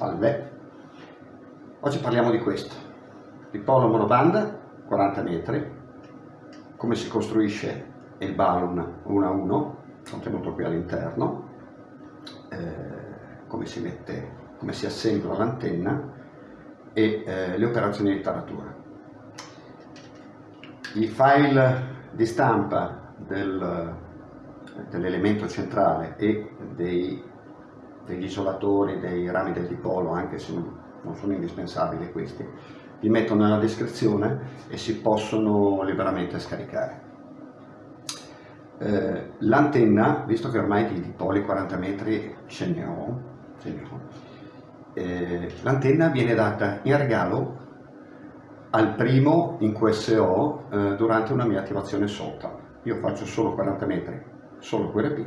Salve. Oggi parliamo di questo, dipolo monobanda, 40 metri, come si costruisce il balloon 1 a 1, contenuto qui all'interno, eh, come si mette, come si assembla l'antenna e eh, le operazioni di taratura. I file di stampa del, dell'elemento centrale e dei degli isolatori, dei rami del dipolo, anche se non sono indispensabili questi, li metto nella descrizione e si possono liberamente scaricare. Eh, L'antenna, visto che ormai di dipoli 40 metri ce ne ho, eh, l'antenna viene data in regalo al primo in QSO eh, durante una mia attivazione SOTA. Io faccio solo 40 metri, solo QRP,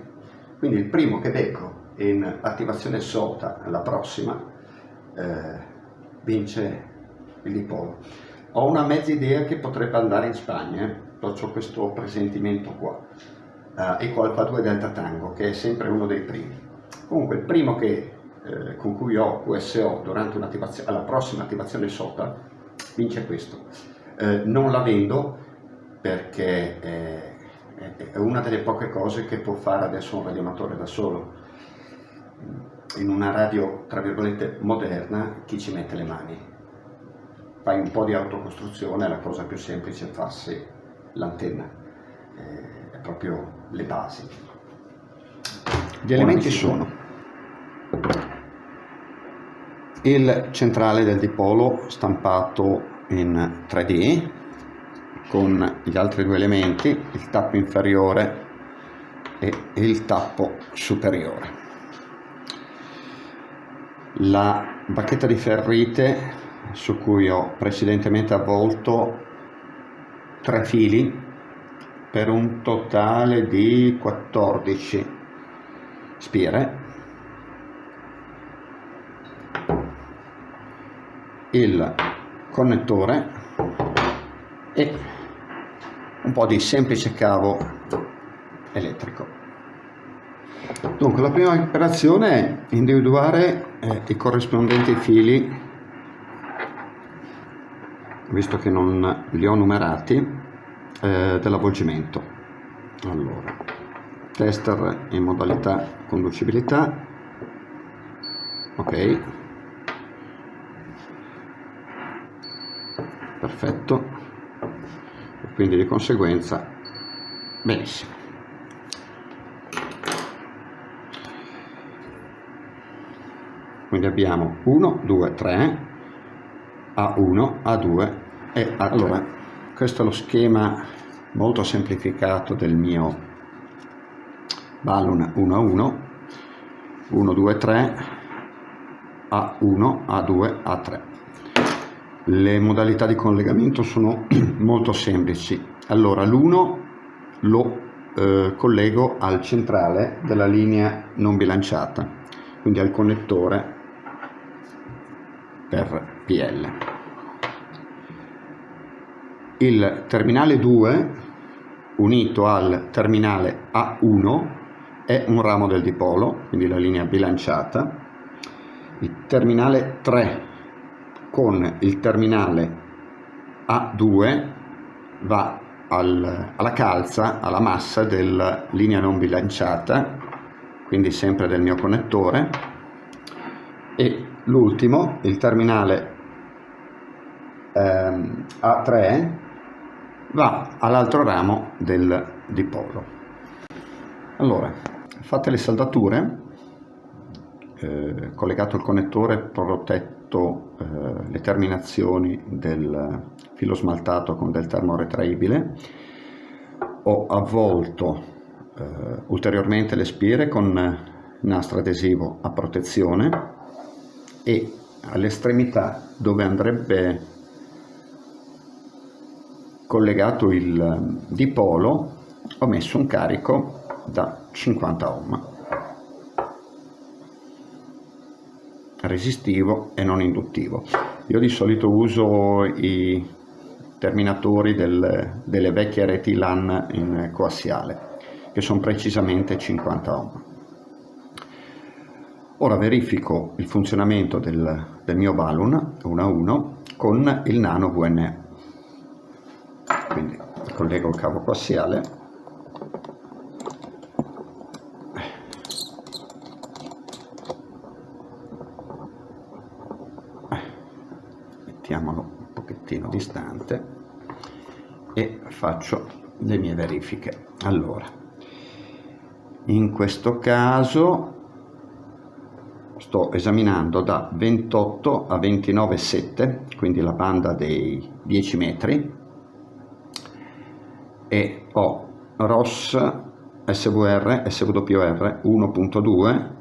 quindi il primo che becco in attivazione SOTA la prossima eh, vince il dipolo. Ho una mezza idea che potrebbe andare in Spagna, eh. ho questo presentimento qua, eh, Eco Alfa 2 Delta Tango, che è sempre uno dei primi. Comunque il primo che, eh, con cui ho QSO durante la prossima attivazione SOTA vince questo. Eh, non la vendo perché è una delle poche cose che può fare adesso un radioamatore da solo in una radio, tra virgolette, moderna, chi ci mette le mani? Fai un po' di autocostruzione, la cosa più semplice è farsi l'antenna, eh, è proprio le basi. Gli elementi sono il centrale del dipolo stampato in 3D con gli altri due elementi, il tappo inferiore e il tappo superiore la bacchetta di ferrite su cui ho precedentemente avvolto tre fili per un totale di 14 spire. Il connettore e un po' di semplice cavo elettrico Dunque, la prima operazione è individuare eh, i corrispondenti fili, visto che non li ho numerati, eh, dell'avvolgimento. Allora, tester in modalità conducibilità, ok, perfetto, e quindi di conseguenza benissimo. Quindi abbiamo 1 2 3 A1 A2 e A3 allora questo è lo schema molto semplificato del mio balloon 1 a 1 1 2 3 A1 A2 A3 le modalità di collegamento sono molto semplici. Allora l'1 lo eh, collego al centrale della linea non bilanciata quindi al connettore per PL. Il terminale 2 unito al terminale A1 è un ramo del dipolo, quindi la linea bilanciata. Il terminale 3 con il terminale A2 va al, alla calza, alla massa della linea non bilanciata, quindi sempre del mio connettore, e l'ultimo, il terminale ehm, A3, va all'altro ramo del dipolo. Allora, fatte le saldature, eh, collegato il connettore, protetto eh, le terminazioni del filo smaltato con del termo retraibile, ho avvolto eh, ulteriormente le spire con nastro adesivo a protezione e all'estremità dove andrebbe collegato il dipolo ho messo un carico da 50 ohm. Resistivo e non induttivo. Io di solito uso i terminatori del, delle vecchie reti LAN in coassiale che sono precisamente 50 ohm ora verifico il funzionamento del, del mio balloon 1 a 1 con il nano VNA quindi collego il cavo coassiale mettiamolo un pochettino distante e faccio le mie verifiche. Allora in questo caso sto esaminando da 28 a 29,7 quindi la banda dei 10 metri. E ho ROS SVR SWR 1.2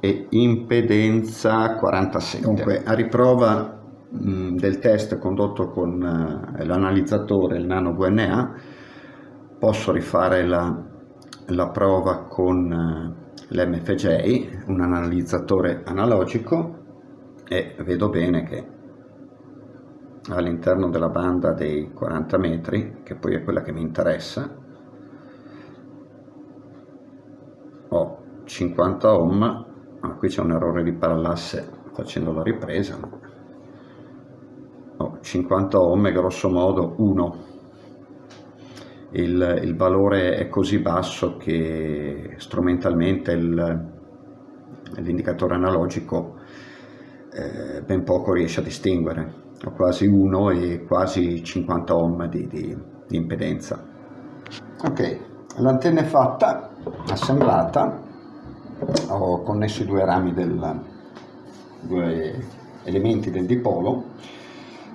e impedenza 47 comunque a riprova mh, del test condotto con uh, l'analizzatore il nano VNA posso rifare la, la prova con uh, l'MFJ un analizzatore analogico e vedo bene che all'interno della banda dei 40 metri, che poi è quella che mi interessa, ho 50 ohm, ah, qui c'è un errore di parallasse facendo la ripresa, ho 50 ohm grosso modo 1. Il, il valore è così basso che strumentalmente l'indicatore analogico eh, ben poco riesce a distinguere. Ho quasi 1 e quasi 50 ohm di, di, di impedenza. Ok, l'antenna è fatta, assemblata, ho connesso i due rami del, due elementi del dipolo,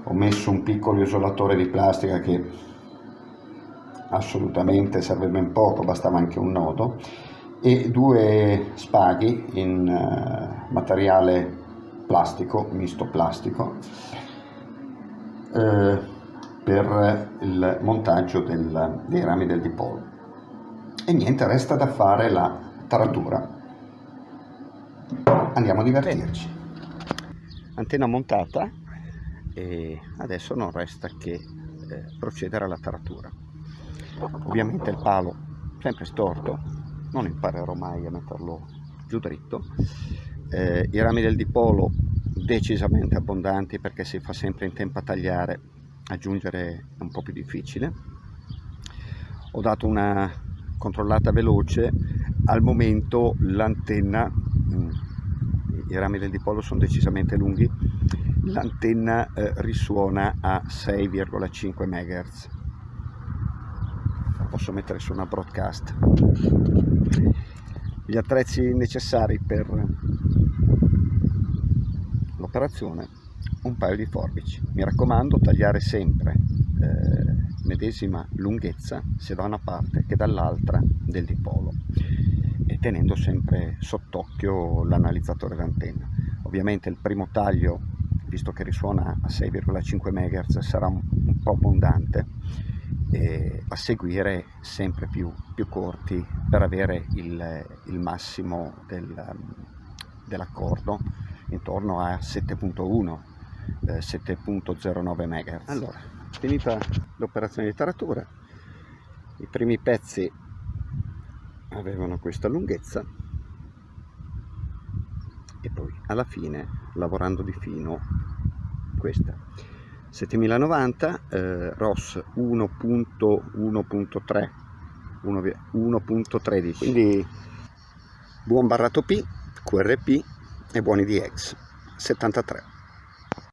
ho messo un piccolo isolatore di plastica che assolutamente serve ben poco, bastava anche un nodo, e due spaghi in uh, materiale plastico, misto plastico, eh, per il montaggio del, dei rami del dipolo. E niente resta da fare la taratura andiamo a divertirci. Antenna montata e adesso non resta che eh, procedere alla taratura ovviamente il palo sempre storto non imparerò mai a metterlo giù dritto. Eh, i rami del dipolo decisamente abbondanti perché si fa sempre in tempo a tagliare aggiungere è un po' più difficile. Ho dato una controllata veloce. Al momento l'antenna mm, i rami del dipolo sono decisamente lunghi l'antenna eh, risuona a 6,5 MHz posso mettere su una broadcast. Gli attrezzi necessari per l'operazione un paio di forbici. Mi raccomando tagliare sempre eh, medesima lunghezza sia da una parte che dall'altra del dipolo. E tenendo sempre sott'occhio l'analizzatore d'antenna. Ovviamente il primo taglio visto che risuona a 6,5 MHz sarà un, po' abbondante e a seguire sempre più, più corti per avere il, il massimo del, dell'accordo intorno a 7.1 eh, 7.09 MHz allora finita l'operazione di taratura i primi pezzi avevano questa lunghezza e poi alla fine lavorando di fino questa 7090 eh, ROS 1.1.3 1.13 quindi buon barrato P QRP e buoni di X 73